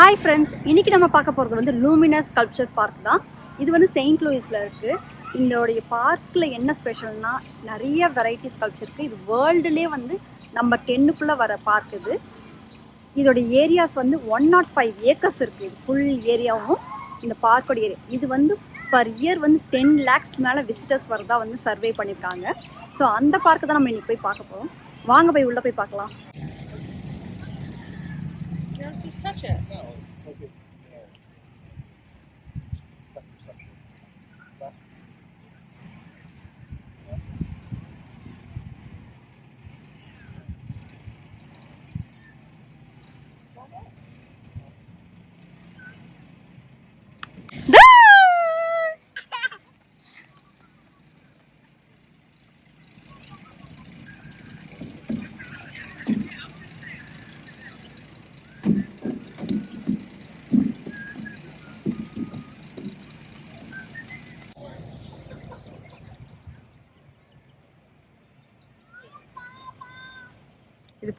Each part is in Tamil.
ஹாய் ஃப்ரெண்ட்ஸ் இன்னைக்கு நம்ம பார்க்க போகிறது வந்து லூமினஸ் கல்ச்சர் பார்க் தான். இது வந்து செயின்ட் லூயிஸில் இருக்குது இதோடைய பார்க்கில் என்ன ஸ்பெஷல்னா நிறைய வெரைட்டிஸ் கல்ச்சர் இருக்குது இது வேர்ல்டுலே வந்து நம்ம டென்னுக்குள்ளே வர பார்க் இது. இதோடைய ஏரியாஸ் வந்து ஒன் நாட் ஃபைவ் ஏக்கர்ஸ் இருக்குது இது ஃபுல் ஏரியாவும் இந்த பார்க்கோட ஏரியா இது வந்து பர் இயர் வந்து டென் லேக்ஸ் மேலே விசிட்டர்ஸ் வரதா வந்து சர்வே பண்ணியிருக்காங்க ஸோ அந்த பார்க்கு தான் நம்ம இன்றைக்கி போய் பார்க்க போகிறோம் வாங்க போய் உள்ளே போய் பார்க்கலாம். Just, touch it. இது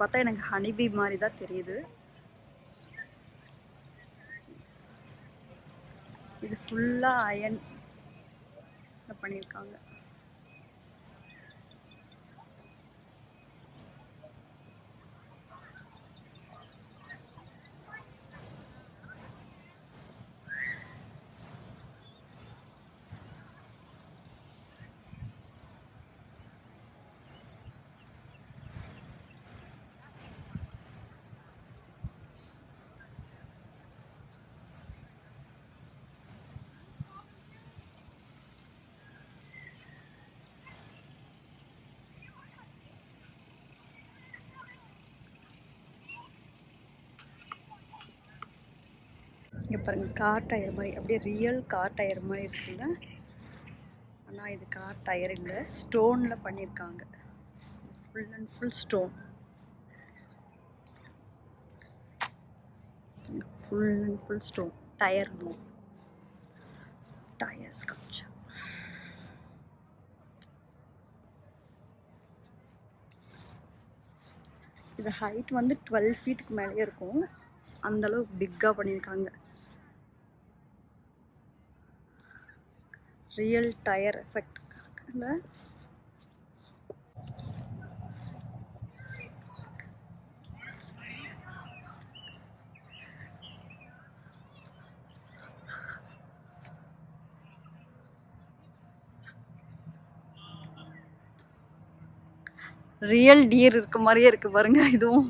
பார்த்தா எனக்கு ஹனிபி மாதிரி தான் தெரியுது. இது ஃபுல்லாக அயன் பண்ணியிருக்காங்க. இங்கே பாருங்கள் கார் டயர் மாதிரி. அப்படியே ரியல் கார் டயர் மாதிரி இருக்குல்ல ஆனால் இது கார் டயர் இல்லை. ஸ்டோனில் பண்ணியிருக்காங்க full and full stone full and full stone tyre blue tyre sculpture இது ஹைட் வந்து டுவெல் ஃபீட்டுக்கு மேலேயே இருக்கும். அந்தளவுக்கு பிக்காக பண்ணியிருக்காங்க real tyre effect real deer இருக்க மாதிரியே இருக்கு பாருங்க இதுவும்.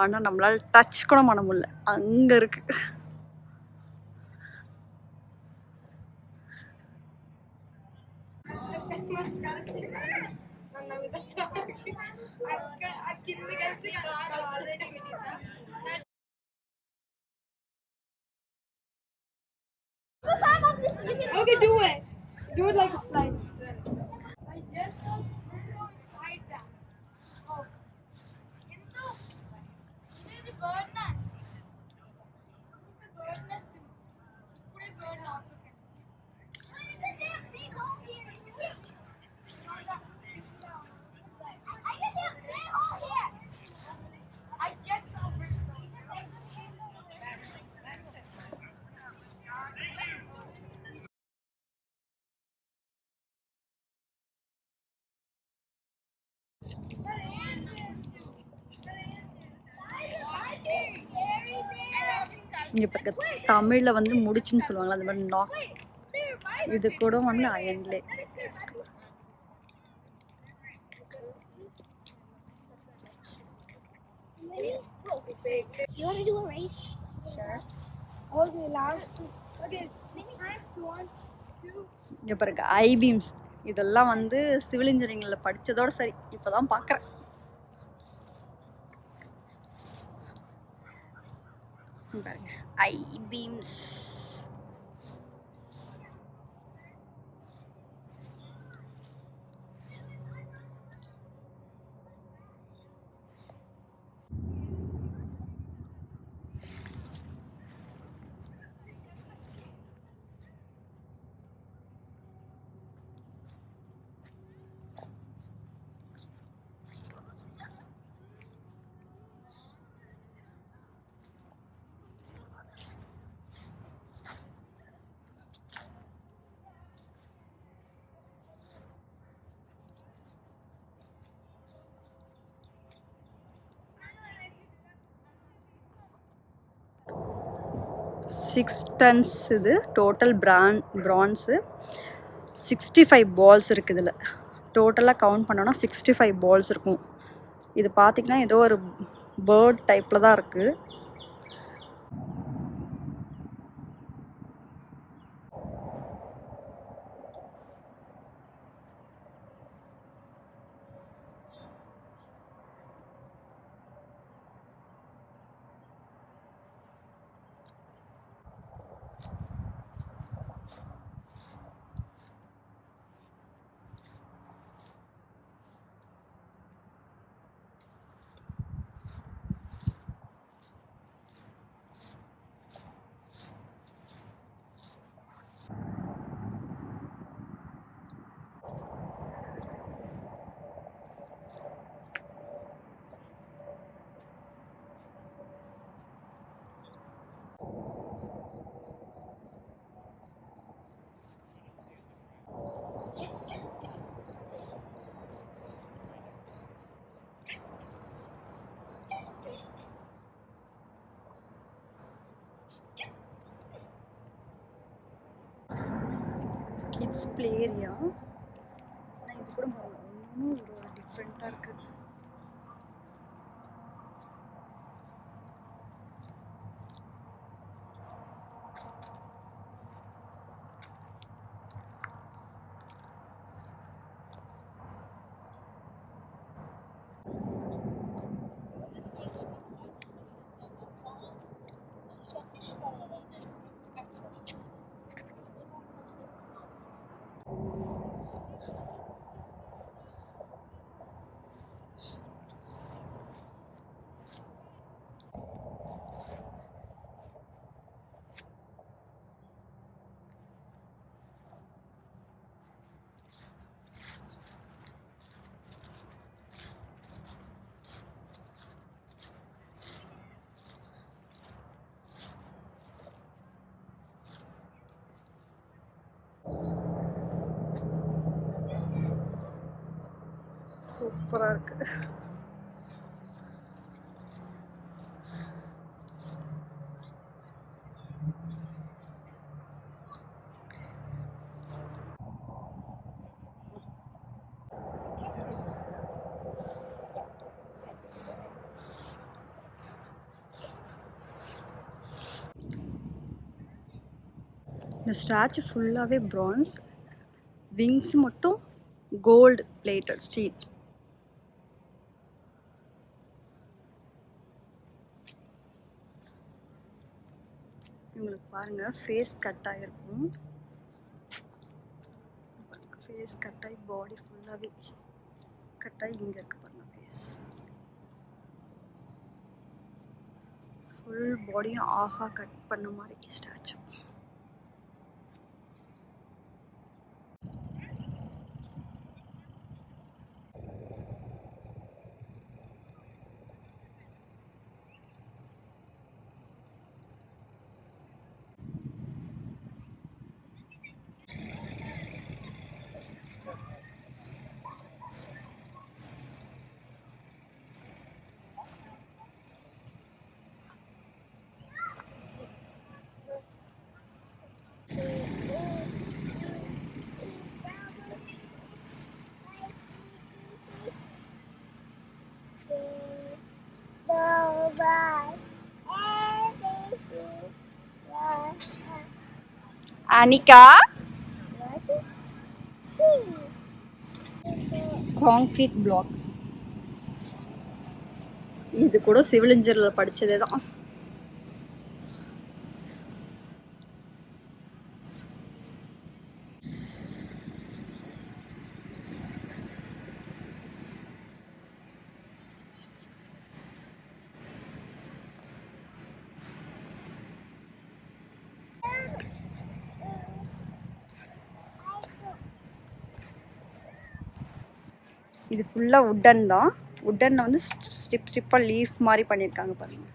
ஆனால் நம்மளால் டச் கூட பண்ண முடியல. அங்கே இருக்குது Okay, do it. Do it like a slide. Oh. இங்கே பக்க தமிழில் வந்து முடிச்சுன்னு சொல்லுவாங்களா அந்த மாதிரி நாக்ஸ் இது கூட வந்து அயன்லே You want to do a race? Sure. Okay, last two. Okay, last one, two. இங்கே பாருங்க ஐ பீம்ஸ் இதெல்லாம் வந்து சிவில் இன்ஜினியரிங்கில் படித்ததோட சரி இப்போ தான் பார்க்குறேன் பாருங்க ஐ சிக்ஸ் டன்ஸ் இது டோட்டல் பிரான் ப்ரான்ஸு சிக்ஸ்டி ஃபைவ் பால்ஸ் இருக்குது இதில். டோட்டலாக கவுண்ட் பண்ணோன்னா சிக்ஸ்டி ஃபைவ் பால்ஸ் இருக்கும். இது பார்த்திங்கன்னா ஏதோ ஒரு பேர்ட் டைப்பில் தான் இருக்குது கிட்ஸ் ப்ளே ஏரியா ஆனால் இது கூட பாருங்க இன்னும் ஒரு டிஃப்ரெண்ட்டாக இருக்குது சூப்பராக இருக்குது இந்த ஸ்டாச்சு ஃபுல்லாகவே ப்ரான்ஸ் விங்ஸ் மட்டும் கோல்டு பிளேட்டட் ஸ்டீல் பாருங்க ஃபேஸ் கட் ஆகிருக்கும் ஃபேஸ் கட் ஆகி பாடி ஃபுல்லாகவே கட் ஆகி இங்கே இருக்கு பாருங்க ஃபேஸ் ஃபுல் பாடியும் ஆஹா கட் பண்ண மாதிரி ஸ்டாச்சு அனிகா? காங்கிரீட் பிளாக் இது கூட சிவில் இன்ஜினியரில் படிச்சதே தான் இது ஃபுல்லாக உட்டன் தான். உட்டனில் வந்து ஸ்ட்ரிப் ஸ்ட்ரிப்பாக லீஃப் மாதிரி பண்ணியிருக்காங்க பாருங்க.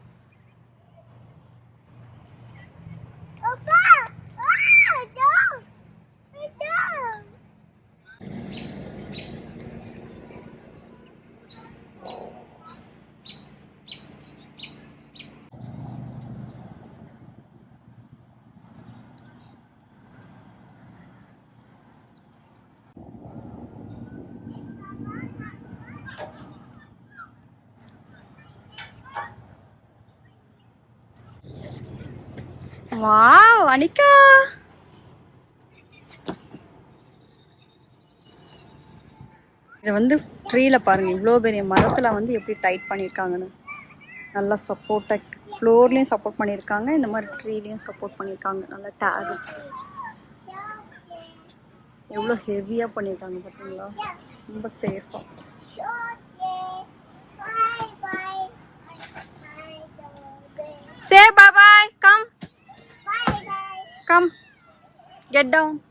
வாவ் அனிகா இது வந்து ட்ரீல பாருங்க. இவ்வளோ பெரிய மரத்துல வந்து எப்படி டைட் பண்ணியிருக்காங்கன்னு நல்லா சப்போர்ட்டாக ஃப்ளோர்லேயும் சப்போர்ட் பண்ணியிருக்காங்க இந்த மாதிரி ட்ரீலையும் சப்போர்ட் பண்ணியிருக்காங்க நல்லா டேக் எவ்வளோ ஹெவியாக பண்ணியிருக்காங்க பார்த்தீங்களா ரொம்ப சேஃபாக சே பாய் Come, get down.